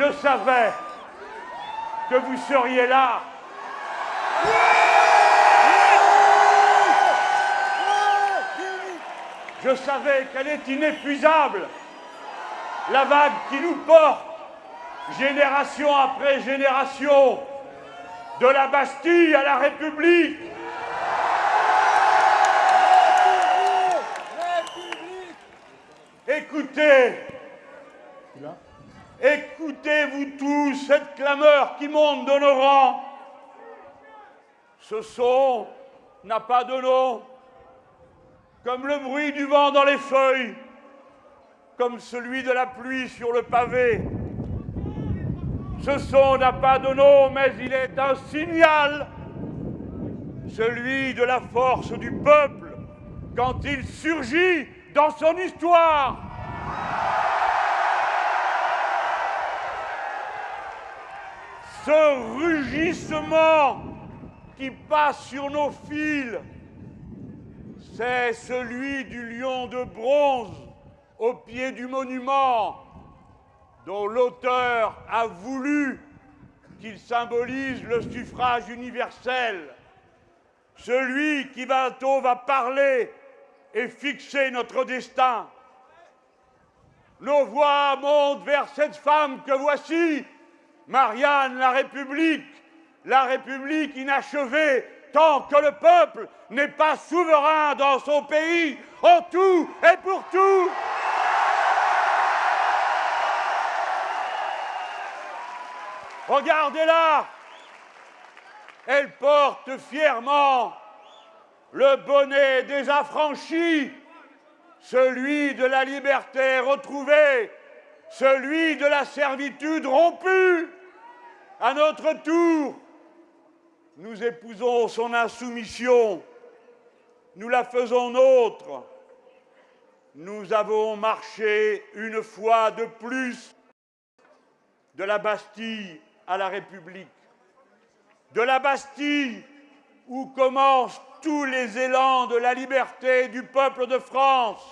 Je savais que vous seriez là. Je savais qu'elle est inépuisable. La vague qui nous porte, génération après génération, de la Bastille à la République. Écoutez, écoutez-vous tous cette clameur qui monte de nos rangs. Ce son n'a pas de nom, comme le bruit du vent dans les feuilles, comme celui de la pluie sur le pavé. Ce son n'a pas de nom, mais il est un signal, celui de la force du peuple quand il surgit dans son histoire. Ce rugissement qui passe sur nos fils, c'est celui du lion de bronze au pied du monument dont l'auteur a voulu qu'il symbolise le suffrage universel, celui qui bientôt va parler et fixer notre destin. Nos voix montent vers cette femme que voici, Marianne la République, la République inachevée, tant que le peuple n'est pas souverain dans son pays, en tout et pour tout. Regardez-la Elle porte fièrement le bonnet des affranchis, celui de la liberté retrouvée, celui de la servitude rompue. À notre tour, nous épousons son insoumission, nous la faisons nôtre. Nous avons marché une fois de plus de la Bastille à la République. De la Bastille où commencent tous les élans de la liberté du peuple de France,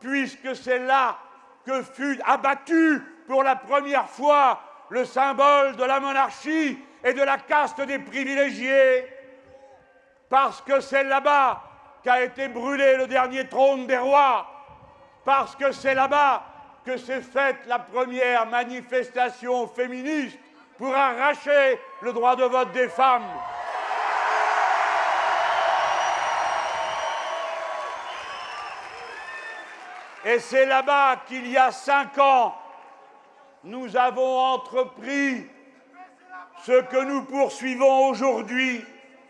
puisque c'est là que fut abattu pour la première fois le symbole de la monarchie et de la caste des privilégiés, parce que c'est là-bas qu'a été brûlé le dernier trône des rois, parce que c'est là-bas que s'est faite la première manifestation féministe pour arracher le droit de vote des femmes. Et c'est là-bas qu'il y a cinq ans, nous avons entrepris ce que nous poursuivons aujourd'hui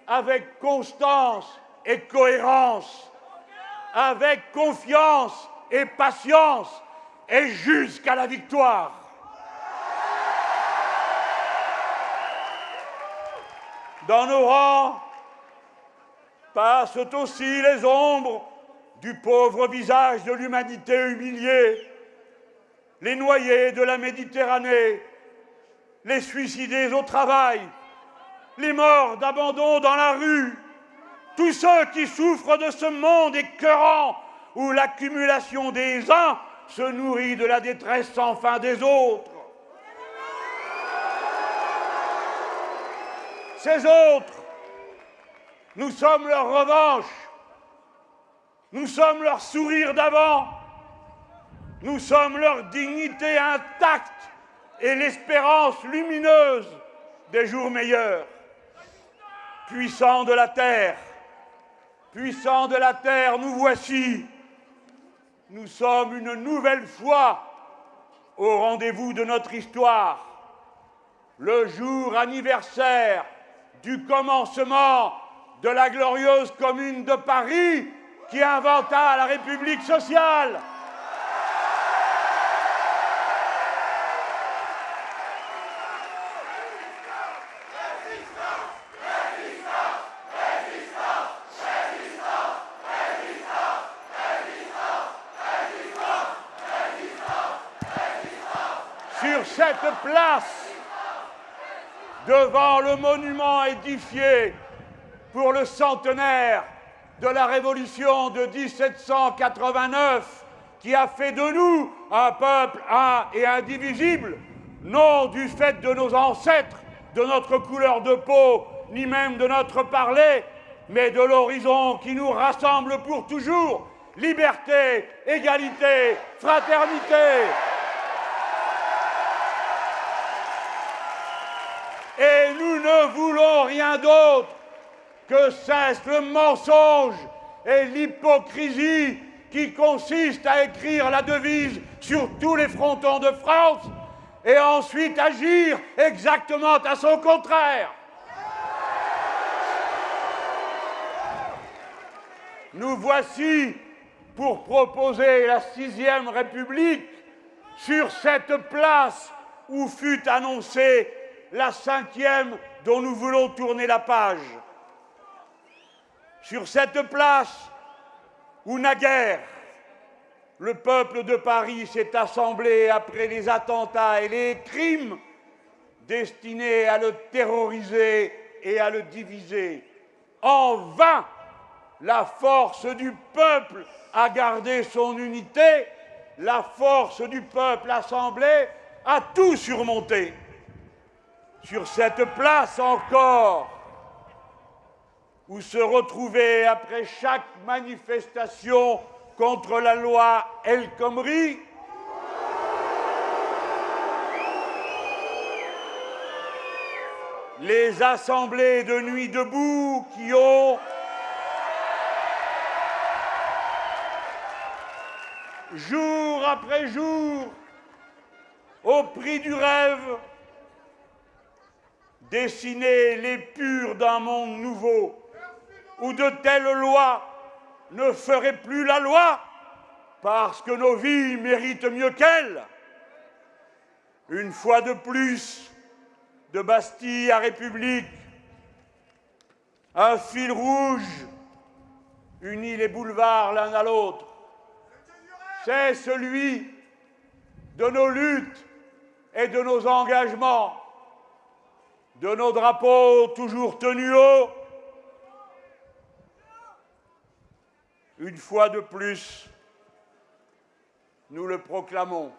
avec constance et cohérence, avec confiance et patience, et jusqu'à la victoire. Dans nos rangs passent aussi les ombres du pauvre visage de l'humanité humiliée, les noyés de la Méditerranée, les suicidés au travail, les morts d'abandon dans la rue, tous ceux qui souffrent de ce monde écœurant où l'accumulation des uns se nourrit de la détresse sans fin des autres. Ces autres, nous sommes leur revanche, nous sommes leur sourire d'avant, nous sommes leur dignité intacte et l'espérance lumineuse des jours meilleurs. Puissants de la terre, puissants de la terre, nous voici. Nous sommes une nouvelle fois au rendez-vous de notre histoire. Le jour anniversaire du commencement de la glorieuse commune de Paris qui inventa la République sociale. Sur cette place, devant le monument édifié pour le centenaire de la Révolution de 1789 qui a fait de nous un peuple un et indivisible, non du fait de nos ancêtres, de notre couleur de peau, ni même de notre parler, mais de l'horizon qui nous rassemble pour toujours. Liberté, égalité, fraternité. Nous ne voulons rien d'autre que cesse le mensonge et l'hypocrisie qui consiste à écrire la devise sur tous les frontons de France et ensuite agir exactement à son contraire. Nous voici pour proposer la sixième République sur cette place où fut annoncée la cinquième dont nous voulons tourner la page. Sur cette place où naguère le peuple de Paris s'est assemblé après les attentats et les crimes destinés à le terroriser et à le diviser. En vain, la force du peuple a gardé son unité, la force du peuple assemblé a tout surmonté. Sur cette place encore, où se retrouver après chaque manifestation contre la loi El Khomri, les assemblées de nuit debout qui ont jour après jour, au prix du rêve, dessiner les purs d'un monde nouveau, où de telles lois ne feraient plus la loi, parce que nos vies méritent mieux qu'elles. Une fois de plus, de Bastille à République, un fil rouge unit les boulevards l'un à l'autre c'est celui de nos luttes et de nos engagements, de nos drapeaux toujours tenus haut. Une fois de plus, nous le proclamons.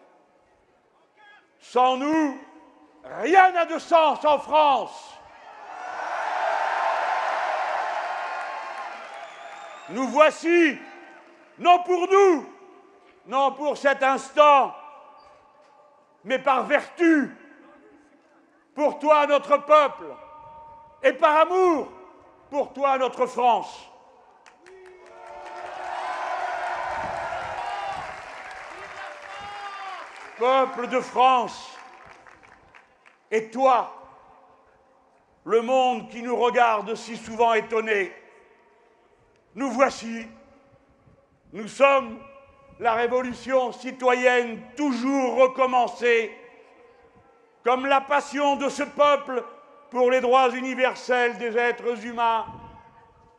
Sans nous, rien n'a de sens en France. Nous voici, non pour nous, non pour cet instant, mais par vertu, pour toi notre peuple, et par amour, pour toi notre France. Peuple de France, et toi, le monde qui nous regarde si souvent étonné, nous voici, nous sommes la révolution citoyenne toujours recommencée, comme la passion de ce peuple pour les droits universels des êtres humains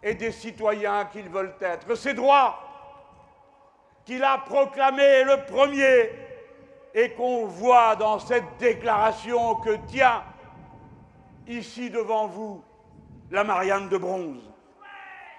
et des citoyens qu'ils veulent être. Ces droits qu'il a proclamés le premier et qu'on voit dans cette déclaration que tient ici devant vous la Marianne de bronze.